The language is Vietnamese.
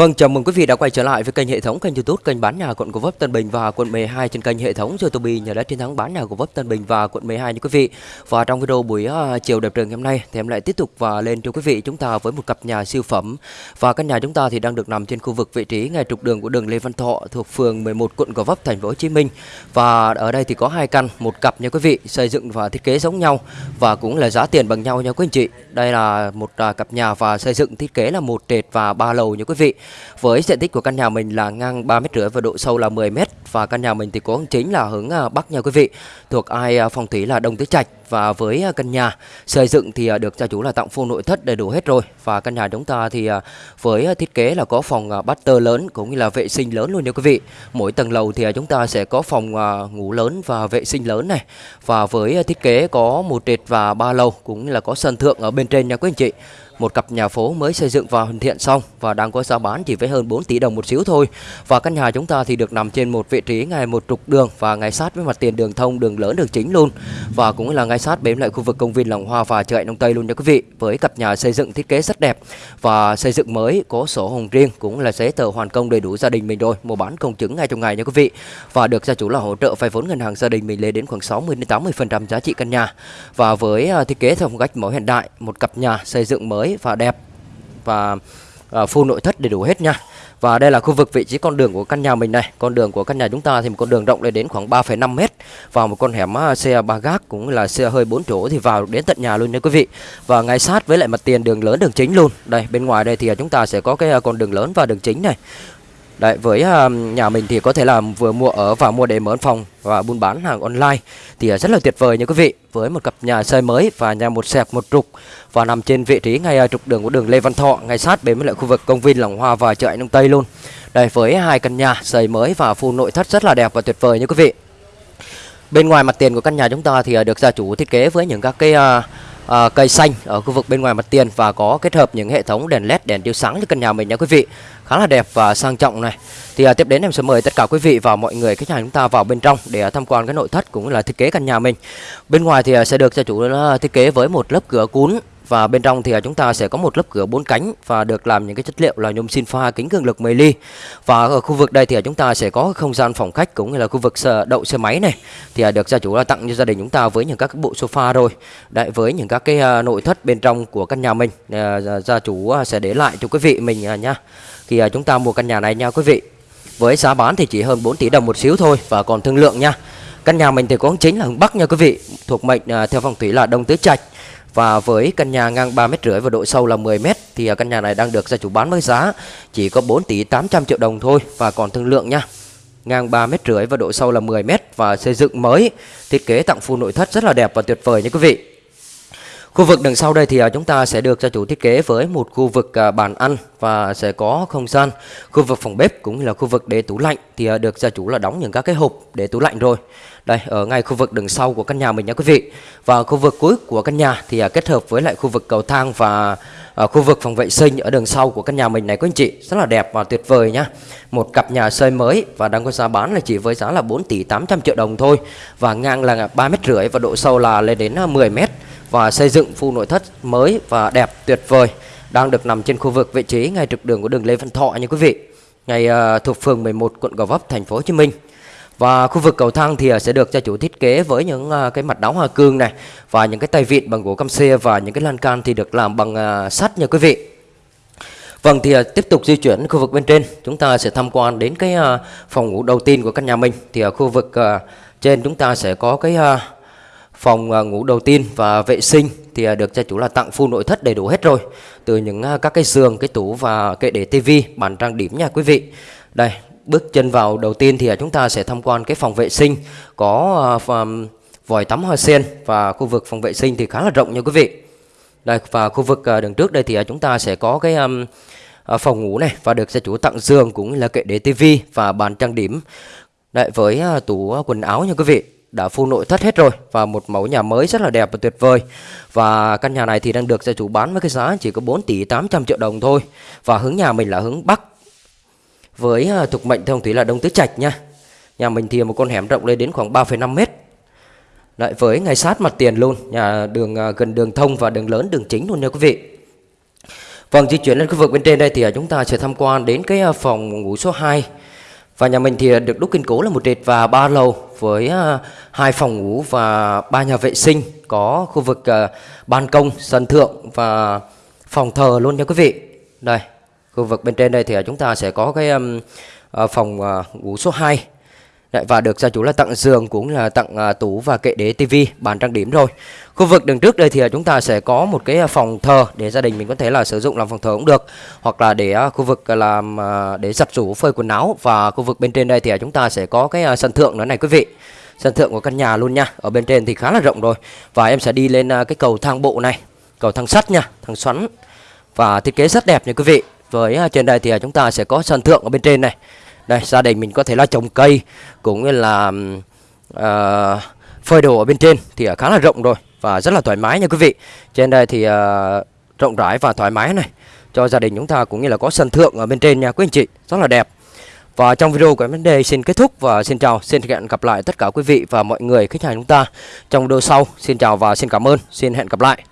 Vâng, chào mừng quý vị đã quay trở lại với kênh hệ thống kênh YouTube kênh bán nhà quận Gò Vấp Tân Bình và quận 12 trên kênh hệ thống YouTube nhà đất chiến thắng bán nhà Gò Vấp Tân Bình và quận 12 nha quý vị. Và trong video buổi uh, chiều đẹp trời ngày hôm nay thì em lại tiếp tục và lên cho quý vị chúng ta với một cặp nhà siêu phẩm. Và căn nhà chúng ta thì đang được nằm trên khu vực vị trí ngay trục đường của đường Lê Văn Thọ thuộc phường 11 quận Gò Vấp thành phố Hồ Chí Minh. Và ở đây thì có hai căn, một cặp nha quý vị, xây dựng và thiết kế giống nhau và cũng là giá tiền bằng nhau nha quý anh chị. Đây là một uh, cặp nhà và xây dựng thiết kế là một trệt và ba lầu nha quý vị. Với diện tích của căn nhà mình là ngang 3 mét rưỡi và độ sâu là 10 mét, và căn nhà mình thì có hướng chính là hướng à, bắc nha quý vị. Thuộc ai à, phong thủy là Đông Tứ Trạch, và với à, căn nhà xây dựng thì được gia chủ là tặng full nội thất đầy đủ hết rồi và căn nhà chúng ta thì với thiết kế là có phòng tơ lớn cũng như là vệ sinh lớn luôn nha quý vị. Mỗi tầng lầu thì chúng ta sẽ có phòng ngủ lớn và vệ sinh lớn này và với thiết kế có một trệt và ba lầu cũng như là có sân thượng ở bên trên nha quý anh chị một cặp nhà phố mới xây dựng và hoàn thiện xong và đang có giá bán chỉ với hơn 4 tỷ đồng một xíu thôi. Và căn nhà chúng ta thì được nằm trên một vị trí ngay một trục đường và ngay sát với mặt tiền đường thông, đường lớn, đường chính luôn. Và cũng là ngay sát bên lại khu vực công viên Lòng Hoa và chợ Đông Tây luôn nha quý vị. Với cặp nhà xây dựng thiết kế rất đẹp và xây dựng mới, có sổ hồng riêng cũng là giấy tờ hoàn công đầy đủ gia đình mình rồi, mua bán công chứng ngay trong ngày nha quý vị. Và được gia chủ là hỗ trợ vay vốn ngân hàng gia đình mình lên đến khoảng 60 đến 80% giá trị căn nhà. Và với à, thiết kế theo phong cách mẫu hiện đại, một cặp nhà xây dựng mới và đẹp và à, full nội thất đầy đủ hết nha. Và đây là khu vực vị trí con đường của căn nhà mình này. Con đường của căn nhà chúng ta thì một con đường rộng lên đến khoảng 3,5 mét Vào một con hẻm à, xe ba gác cũng là xe hơi 4 chỗ thì vào đến tận nhà luôn nha quý vị. Và ngay sát với lại mặt tiền đường lớn đường chính luôn. Đây bên ngoài đây thì chúng ta sẽ có cái à, con đường lớn và đường chính này. Đấy, với uh, nhà mình thì có thể là vừa mua ở và mua để mở phòng và buôn bán hàng online thì uh, rất là tuyệt vời nha quý vị. Với một cặp nhà xây mới và nhà một sẹp một trục và nằm trên vị trí ngay uh, trục đường của đường Lê Văn Thọ, ngay sát bên với lại khu vực công viên Lòng Hoa và chợ Anh Đông Tây luôn. Đây với hai căn nhà xây mới và full nội thất rất là đẹp và tuyệt vời nha quý vị. Bên ngoài mặt tiền của căn nhà chúng ta thì uh, được gia chủ thiết kế với những các cái uh, à, cây xanh ở khu vực bên ngoài mặt tiền và có kết hợp những hệ thống đèn led đèn chiếu sáng cho căn nhà mình nha quý vị khá là đẹp và sang trọng này. Thì à, tiếp đến em sẽ mời tất cả quý vị và mọi người khách hàng chúng ta vào bên trong để à, tham quan cái nội thất cũng là thiết kế căn nhà mình. Bên ngoài thì à, sẽ được gia chủ à, thiết kế với một lớp cửa cún và bên trong thì à, chúng ta sẽ có một lớp cửa bốn cánh và được làm những cái chất liệu là nhôm xin pha kính cường lực 10 ly. Và ở khu vực đây thì à, chúng ta sẽ có không gian phòng khách cũng như là khu vực đậu xe máy này thì à, được gia chủ là tặng cho gia đình chúng ta với những các bộ sofa rồi. Đấy, với những các cái nội thất bên trong của căn nhà mình gia chủ sẽ để lại cho quý vị mình nhá. Khi chúng ta mua căn nhà này nha quý vị. Với giá bán thì chỉ hơn 4 tỷ đồng một xíu thôi và còn thương lượng nha. Căn nhà mình thì có chính là hướng Bắc nha quý vị, thuộc mệnh à, theo phong thủy là Đông Tứ Trạch. Và với căn nhà ngang 3 mét rưỡi và độ sâu là 10 mét thì à, căn nhà này đang được gia chủ bán với giá chỉ có 4 tỷ 800 triệu đồng thôi và còn thương lượng nha. Ngang 3 mét rưỡi và độ sâu là 10 mét và xây dựng mới, thiết kế tặng full nội thất rất là đẹp và tuyệt vời nha quý vị. Khu vực đằng sau đây thì à, chúng ta sẽ được gia chủ thiết kế với một khu vực bàn ăn và sẽ có không gian khu vực phòng bếp cũng như là khu vực để tủ lạnh thì à, được gia chủ là đóng những các cái hộp để tủ lạnh rồi. Đây, ở ngay khu vực đường sau của căn nhà mình nha quý vị. Và khu vực cuối của căn nhà thì à, kết hợp với lại khu vực cầu thang và à, khu vực phòng vệ sinh ở đường sau của căn nhà mình này quý anh chị, rất là đẹp và tuyệt vời nhá. Một cặp nhà xây mới và đang có giá bán là chỉ với giá là 4 tỷ 800 triệu đồng thôi và ngang là 3 mét rưỡi và độ sâu là lên đến 10 mét và xây dựng phu nội thất mới và đẹp, tuyệt vời đang được nằm trên khu vực vị trí ngay trục đường của đường Lê Văn Thọ nha quý vị. Ngay uh, thuộc phường 11 quận Gò Vấp thành phố Hồ Chí Minh. Và khu vực cầu thang thì ờ, sẽ được gia chủ thiết kế với những ờ, cái mặt đóng hoa cương này và những cái tay vịn bằng gỗ cam xe và những cái lan can thì được làm bằng sắt nha quý vị. Vâng thì tiếp tục di chuyển khu vực bên trên chúng ta sẽ tham quan đến cái phòng ngủ đầu tiên của căn nhà mình thì ở khu vực trên chúng ta sẽ có cái phòng à, ngủ đầu tiên và vệ sinh thì à, được gia chủ là tặng full nội thất đầy đủ hết rồi từ những à, các cái giường cái tủ và kệ để tivi bàn trang điểm nha quý vị đây bước chân vào đầu tiên thì chúng ta sẽ tham quan cái phòng vệ sinh có vòi tắm hoa sen và khu vực phòng vệ sinh thì khá là rộng nha quý vị. Đây và khu vực đường trước đây thì chúng ta sẽ có cái um, phòng ngủ này và được gia chủ tặng giường cũng là kệ để tivi và bàn trang điểm. Đây với tủ quần áo nha quý vị đã full nội thất hết rồi và một mẫu nhà mới rất là đẹp và tuyệt vời và căn nhà này thì đang được gia chủ bán với cái giá chỉ có 4 tỷ 800 triệu đồng thôi và hướng nhà mình là hướng Bắc với à, thuộc mệnh thông thủy là Đông Tứ Trạch nha. Nhà mình thì một con hẻm rộng lên đến khoảng 3,5 mét. Lại với ngay sát mặt tiền luôn, nhà đường à, gần đường thông và đường lớn đường chính luôn nha quý vị. Vâng, di chuyển lên khu vực bên trên đây thì à, chúng ta sẽ tham quan đến cái phòng ngủ số 2 và nhà mình thì được đúc kiên cố là một trệt và ba lầu với à, hai phòng ngủ và ba nhà vệ sinh có khu vực à, ban công, sân thượng và phòng thờ luôn nha quý vị. Đây, khu vực bên trên đây thì chúng ta sẽ có cái à, phòng ngủ số 2 Đấy, và được gia chủ là tặng giường cũng là tặng à, tủ và kệ để tivi bàn trang điểm rồi. Khu vực đường trước đây thì à, chúng ta sẽ có một cái à, phòng thờ để gia đình mình có thể là sử dụng làm phòng thờ cũng được. Hoặc là để à, khu vực à, làm à, để giặt rũ phơi quần áo. Và khu vực bên trên đây thì chúng ta sẽ có cái à, sân thượng nữa này quý vị. Sân thượng của căn nhà luôn nha. Ở bên trên thì khá là rộng rồi. Và em sẽ đi lên à, cái cầu thang bộ này cầu thang sắt nha thang xoắn. Và thiết kế rất đẹp nha quý vị. Với à, trên đây thì à, chúng ta sẽ có sân thượng ở bên trên này đây gia đình mình có thể là trồng cây cũng như là uh, phơi đồ ở bên trên thì khá là rộng rồi và rất là thoải mái nha quý vị. Trên đây thì uh, rộng rãi và thoải mái này cho gia đình chúng ta cũng như là có sân thượng ở bên trên nha quý anh chị rất là đẹp. Và trong video của em đến đây xin kết thúc và xin chào xin hẹn gặp lại tất cả quý vị và mọi người khách hàng chúng ta trong video sau. Xin chào và xin cảm ơn xin hẹn gặp lại.